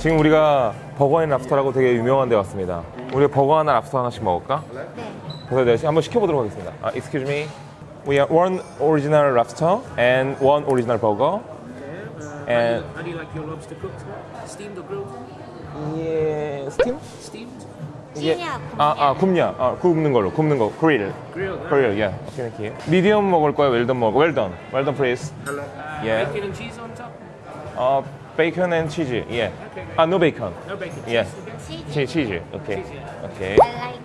지금 우리가 Burger and Lobster라고 되게 유명한 데 왔습니다. 우리 버거 하나 랍스터 하나씩 먹을까? 네. 그래서 내가 한번 시켜보도록 하겠습니다. 아, excuse me. We are one original lobster and one original burger. And How do you like your lobster cooked? Steamed or grilled? 예, steam? Steamed? 예. 찌냐, 아, 아, 굽냐. 아, 굽는 걸로. 굽는 거. Grill. Grill, 예. 오케이, 오케이. 미디엄 먹을 거야? 웰던 먹을 거야? 웰던. Well-done please. Uh, Yeah. Bacon and cheese on top? 어, bacon and cheese. 예. Okay. 아, no bacon. No bacon. 예. cheese, okay? 치, 치즈. 오케이. 치즈, 오케이. I like.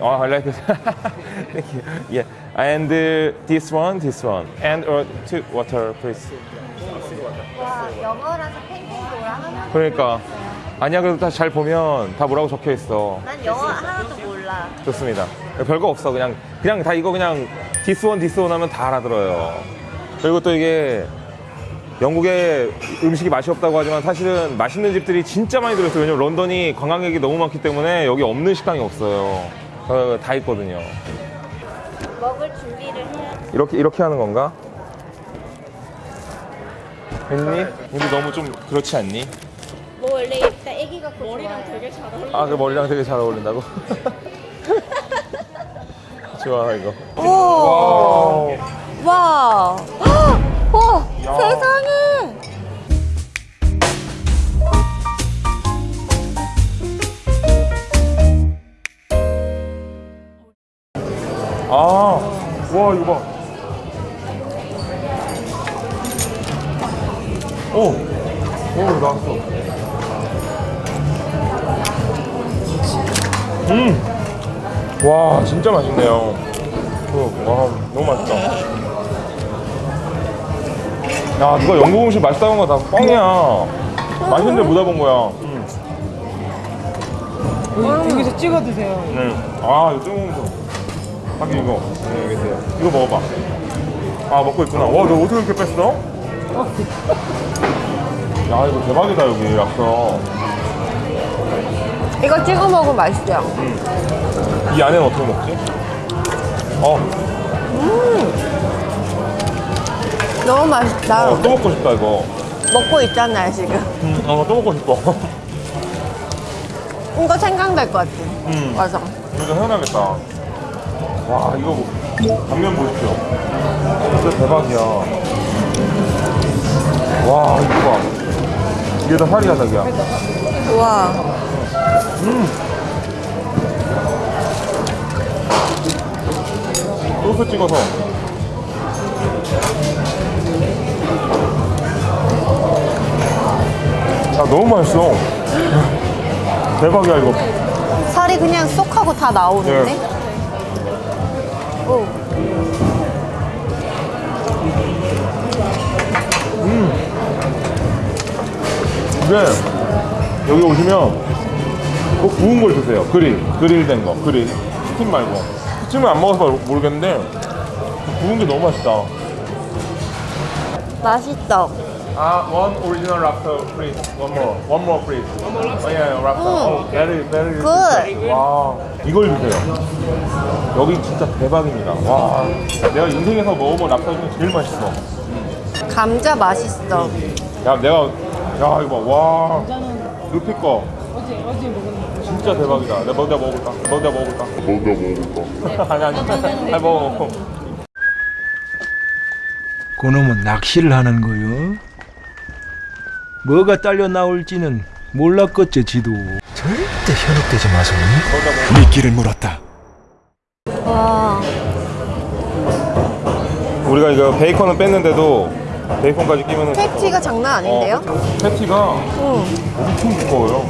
Oh, I like it. Thank you. Yeah. And uh, this one, this one. And uh, two water, please. 와, 영어라서 팬케이크라 하나. 그러니까. 아니야, 그래도 다 잘 보면 다 뭐라고 적혀 있어. 난 영어 하나도 몰라. 좋습니다. 별거 없어. 그냥, 그냥 다 이거 그냥 this one, this one 하면 다 알아들어요. 그리고 또 이게 영국에 음식이 맛이 없다고 하지만 사실은 맛있는 집들이 진짜 많이 들어있어요. 왜냐면 런던이 관광객이 너무 많기 때문에 여기 없는 식당이 없어요. 어, 다 있거든요. 먹을 준비를 해야 돼. 이렇게 이렇게 하는 건가? 했니? 우리 너무 좀 그렇지 않니? 뭐 원래 일단 애기 갖고 머리랑 되게 잘 어울려. 아그 머리랑 되게 잘 어울린다고? 좋아 이거. 오. 와. 아, 와 이거 봐. 오, 오 나왔어. 음, 와 진짜 맛있네요. 그, 와 너무 맛있다. 야 누가 영국 음식 맛있다는 거다 뻥이야. 맛있는데 못 와본 거야. 음. 여기서 찍어 드세요. 네. 아, 이거 뜨거운 거. 하긴 이거. 네, 있어요. 이거 먹어봐. 아, 먹고 있구나. 와, 너 어떻게 이렇게 뺐어? 야, 이거 대박이다, 여기, 랍스터. 이거 찍어 먹으면 맛있어요. 이 안에는 어떻게 먹지? 어, 너무 맛있다. 어, 또 먹고 싶다, 이거. 먹고 있잖아요, 지금. 음, 어, 또 먹고 싶어. 이거 생각날 것 같아. 음. 맞아. 이거 해놔야겠다. 와, 이거 뭐, 단면 보십시오. 진짜 대박이야. 와, 이거 봐. 이게 다 살이야, 자기야. 우와. 소스 찍어서 야 너무 맛있어 대박이야 이거 살이 그냥 쏙 하고 다 나오는데? 네. 오. 근데 여기 오시면 꼭 구운 걸 드세요. 그릴. 그릴된 거. 그릴. 스팀 말고. 스팀은 안 먹어서 모르- 모르겠는데 구운 게 너무 맛있다. 맛있어. 아, one original lobster, please. One more. One more, please. One more lobster? Oh, yeah, lobster. Oh, very, very Good. 와, 이걸 주세요. 여기 진짜 대박입니다. 와, 내가 인생에서 먹어본 랍스터 중에 제일 맛있어. 감자 맛있어. 야, 내가, 야, 이거 봐. 와, 루피 거. 어제 어제 먹었는데. 진짜 대박이다. 내가 먼저 먹어볼까? 먼저 먹어볼까? 먼저 먹어볼까? 아니, 아니. 아니, 먹어. 그놈은 낚시를 하는 거요. 뭐가 딸려 나올지는 몰랐겠지 지도. 절대 현혹되지 마소니. 미끼를 물었다. 와. 우리가 이거 베이컨은 뺐는데도 베이컨까지 끼면은. 패티가 장난 아닌데요? 어, 패티가 응. 엄청 두꺼워요.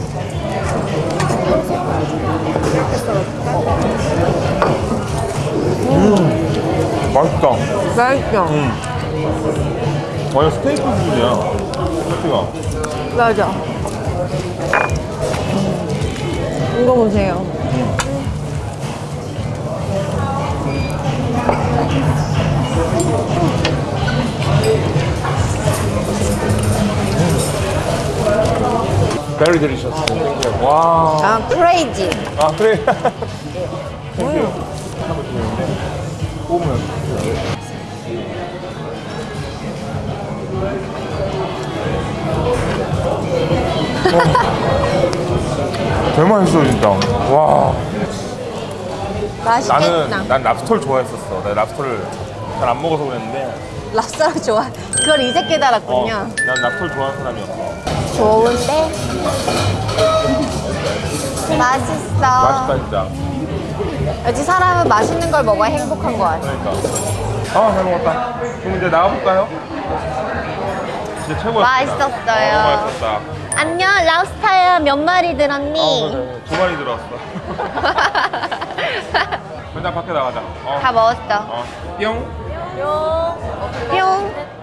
음, 맛있다. 맛있어. 완전 스테이크 수준이야. 패티가. 맞아. 이거 보세요. Very delicious. 와. 아, 크레이지. 아, 그래. 되게 맛있어 진짜. 와. 맛있겠다. 나는 난 랍스터를 좋아했었어. 내가 랍스터를 잘 안 먹어서 그랬는데. 랍스터를 좋아. 그걸 이제 어, 깨달았군요. 난 랍스터를 좋아하는 사람이었어. 좋은데? 맛있어. 맛있다 진짜. 역시 사람은 맛있는 걸 먹어야 행복한 거 같아. 그러니까. 아, 잘 먹었다. 그럼 이제 나가볼까요? 진짜 최고였다. 맛있었어요. 어, 맛있었다. 안녕, 랍스타야 몇 마리 들었니? 어, 맞아요. 두 마리 들어왔어. 그냥 밖에 나가자. 어. 다 먹었어. 어. 뿅. 뿅.